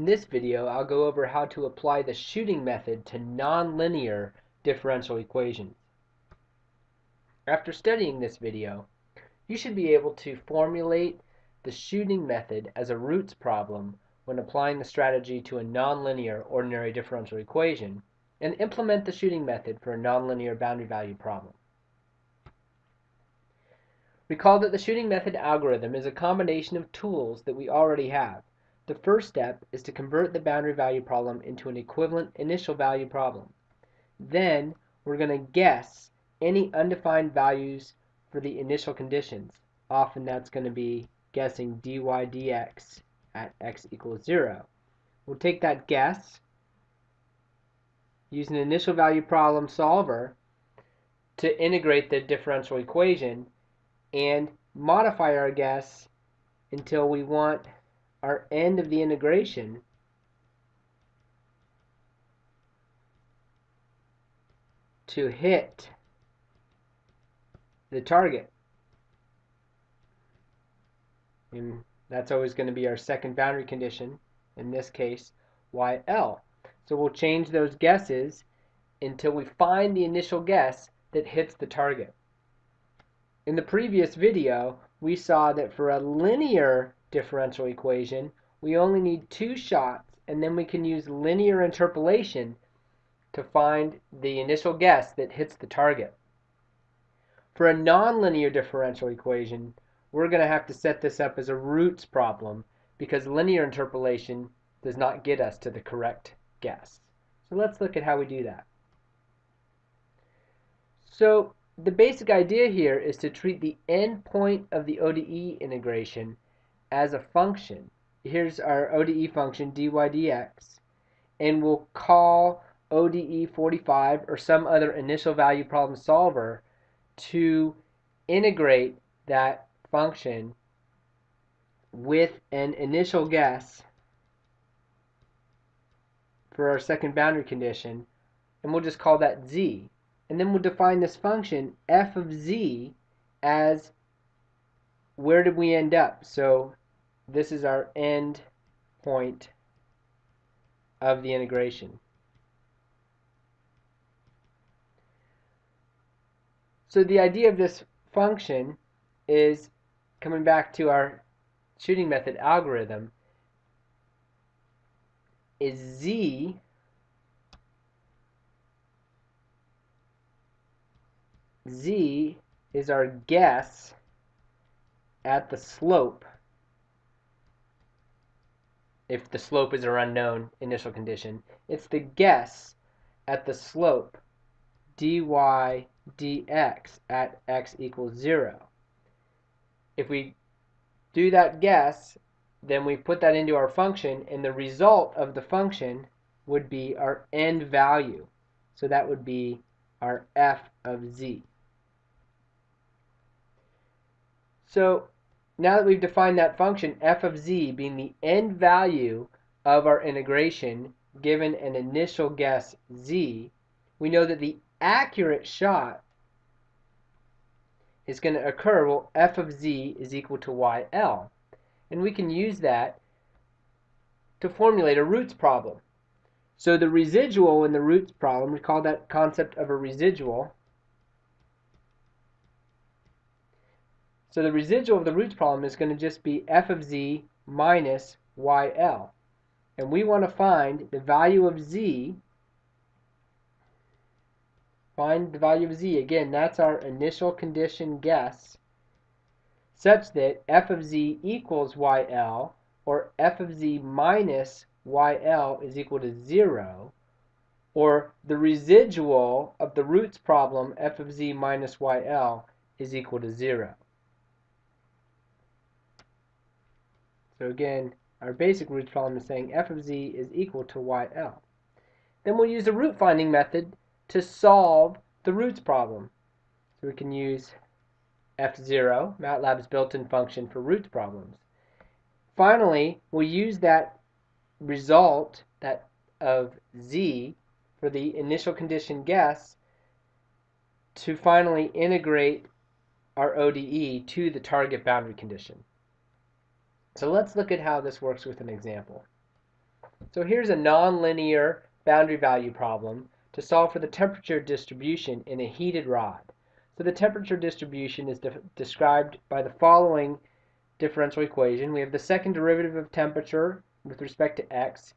In this video, I'll go over how to apply the shooting method to nonlinear differential equations. After studying this video, you should be able to formulate the shooting method as a roots problem when applying the strategy to a nonlinear ordinary differential equation and implement the shooting method for a nonlinear boundary value problem. Recall that the shooting method algorithm is a combination of tools that we already have. The first step is to convert the boundary value problem into an equivalent initial value problem. Then we're going to guess any undefined values for the initial conditions. Often that's going to be guessing dy dx at x equals 0. We'll take that guess, use an initial value problem solver to integrate the differential equation and modify our guess until we want our end of the integration to hit the target. And that's always going to be our second boundary condition, in this case, YL. So we'll change those guesses until we find the initial guess that hits the target. In the previous video, we saw that for a linear differential equation, we only need two shots, and then we can use linear interpolation to find the initial guess that hits the target. For a nonlinear differential equation, we're going to have to set this up as a roots problem because linear interpolation does not get us to the correct guess. So let's look at how we do that. So the basic idea here is to treat the endpoint of the ODE integration as a function. Here's our ODE function dy dx, and we'll call ODE 45 or some other initial value problem solver to integrate that function with an initial guess for our second boundary condition, and we'll just call that z. And then we'll define this function f of z as where did we end up? So this is our end point of the integration. So the idea of this function is coming back to our shooting method algorithm is z z is our guess at the slope if the slope is our unknown initial condition. It's the guess at the slope dy dx at x equals 0. If we do that guess, then we put that into our function, and the result of the function would be our end value. So that would be our f of z. So now that we've defined that function, f of z being the end value of our integration given an initial guess z, we know that the accurate shot is going to occur, well, f of z is equal to yl. And we can use that to formulate a roots problem. So the residual in the roots problem, we call that concept of a residual, So the residual of the roots problem is going to just be f of z minus yl. And we want to find the value of z. Find the value of z. Again, that's our initial condition guess such that f of z equals yl or f of z minus yl is equal to 0 or the residual of the roots problem f of z minus yl is equal to 0. So again, our basic roots problem is saying f of z is equal to yl. Then we'll use the root finding method to solve the roots problem. So we can use fzero, MATLAB's built-in function for roots problems. Finally, we'll use that result that of z for the initial condition guess to finally integrate our ODE to the target boundary condition. So let's look at how this works with an example. So here's a nonlinear boundary value problem to solve for the temperature distribution in a heated rod. So the temperature distribution is de described by the following differential equation. We have the second derivative of temperature with respect to x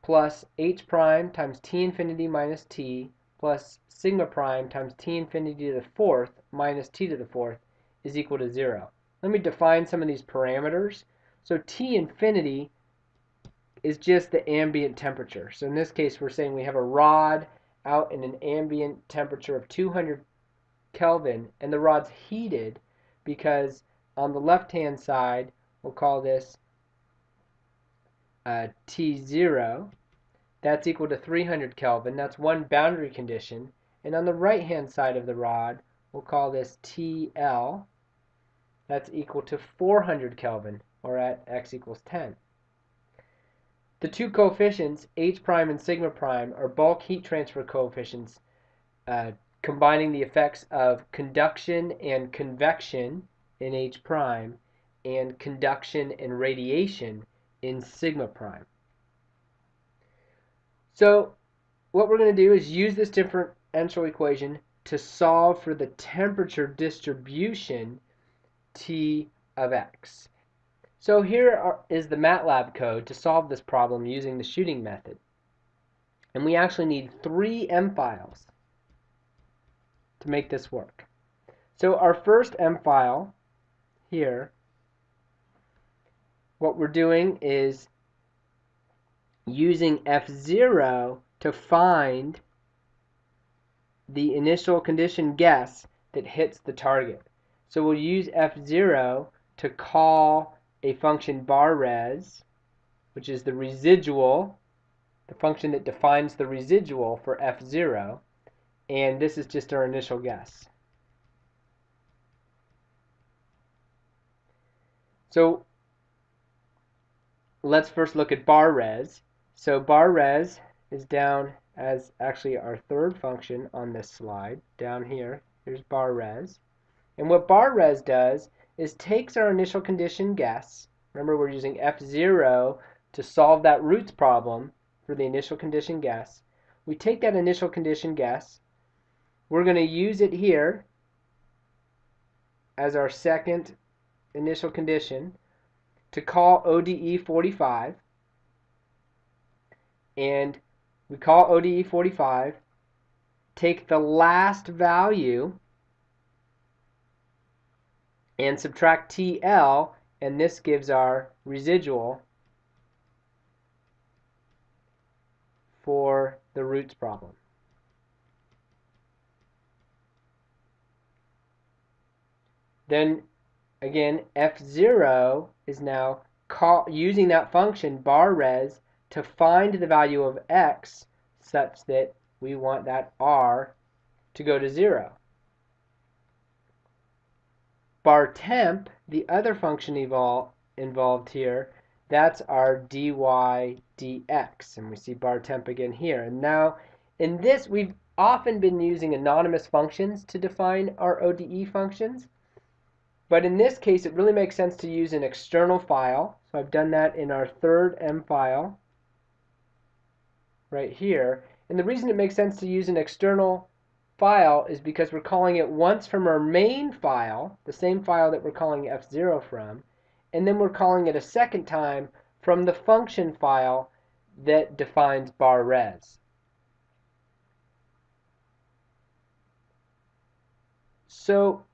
plus h prime times t infinity minus t plus sigma prime times t infinity to the fourth minus t to the fourth is equal to 0. Let me define some of these parameters. So T infinity is just the ambient temperature. So in this case, we're saying we have a rod out in an ambient temperature of 200 Kelvin, and the rod's heated because on the left-hand side, we'll call this uh, T0. That's equal to 300 Kelvin. That's one boundary condition. And on the right-hand side of the rod, we'll call this TL. That's equal to 400 Kelvin or at x equals 10. The two coefficients, h prime and sigma prime, are bulk heat transfer coefficients uh, combining the effects of conduction and convection in h prime and conduction and radiation in sigma prime. So what we're going to do is use this differential equation to solve for the temperature distribution T of x. So here are, is the MATLAB code to solve this problem using the shooting method. And we actually need three M files to make this work. So our first M file here, what we're doing is using fzero to find the initial condition guess that hits the target. So we'll use fzero to call a function bar res, which is the residual, the function that defines the residual for fzero, and this is just our initial guess. So let's first look at bar res. So bar res is down as actually our third function on this slide, down here. Here's bar res. And what bar res does is takes our initial condition guess. Remember, we're using fzero to solve that roots problem for the initial condition guess. We take that initial condition guess. We're going to use it here as our second initial condition to call ODE 45. And we call ODE 45, take the last value and subtract TL, and this gives our residual for the roots problem. Then again, fzero is now call, using that function bar res to find the value of x such that we want that r to go to 0 bar temp, the other function involved here, that's our dy dx. And we see bar temp again here. And now in this, we've often been using anonymous functions to define our ODE functions. But in this case, it really makes sense to use an external file. So I've done that in our third M file right here. And the reason it makes sense to use an external file is because we're calling it once from our main file, the same file that we're calling fzero from, and then we're calling it a second time from the function file that defines bar res. So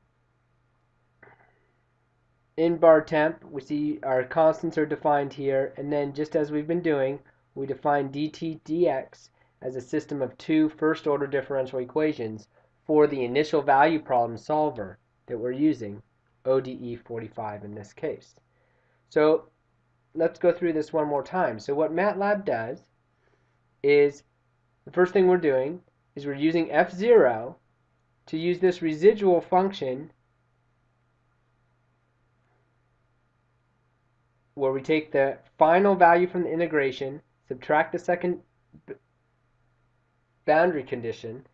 in bar temp, we see our constants are defined here, and then just as we've been doing, we define dt dx as a system of two first-order differential equations for the initial value problem solver that we're using, ODE 45 in this case. So let's go through this one more time. So what MATLAB does is the first thing we're doing is we're using fzero to use this residual function where we take the final value from the integration, subtract the second boundary condition,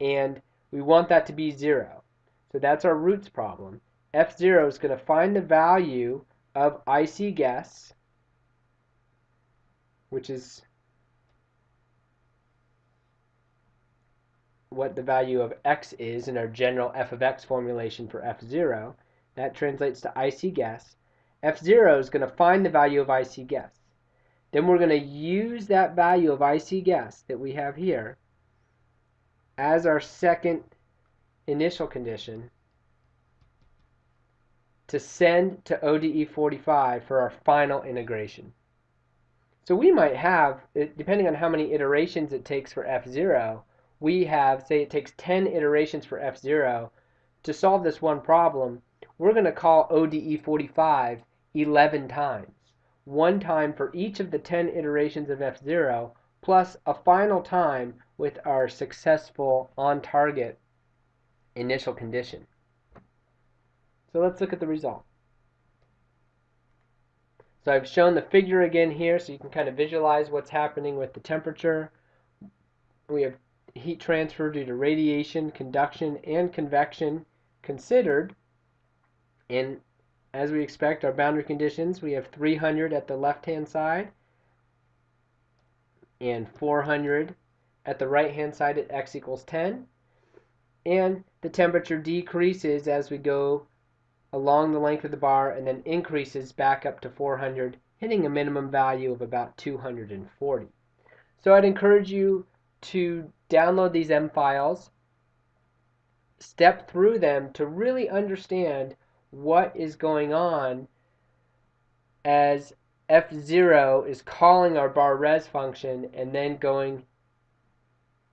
and we want that to be 0. So that's our roots problem. fzero is going to find the value of IC guess which is what the value of x is in our general f of x formulation for fzero. That translates to IC guess. fzero is going to find the value of IC guess. Then we're going to use that value of IC guess that we have here as our second initial condition to send to ODE 45 for our final integration. So we might have, depending on how many iterations it takes for fzero, we have, say it takes 10 iterations for fzero, to solve this one problem, we're going to call ODE 45 11 times. One time for each of the 10 iterations of fzero, plus a final time with our successful on-target initial condition. So let's look at the result. So I've shown the figure again here so you can kind of visualize what's happening with the temperature. We have heat transfer due to radiation, conduction, and convection considered. And as we expect, our boundary conditions, we have 300 at the left-hand side and 400 at the right-hand side at x equals 10. And the temperature decreases as we go along the length of the bar and then increases back up to 400, hitting a minimum value of about 240. So I'd encourage you to download these M files, step through them to really understand what is going on as fzero is calling our bar res function and then going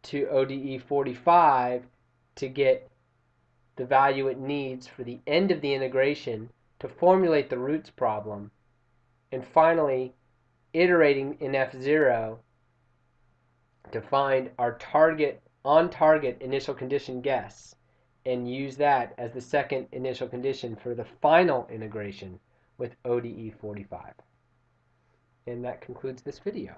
to ODE 45 to get the value it needs for the end of the integration to formulate the roots problem, and finally iterating in fzero to find our target on target initial condition guess and use that as the second initial condition for the final integration with ODE 45. And that concludes this video.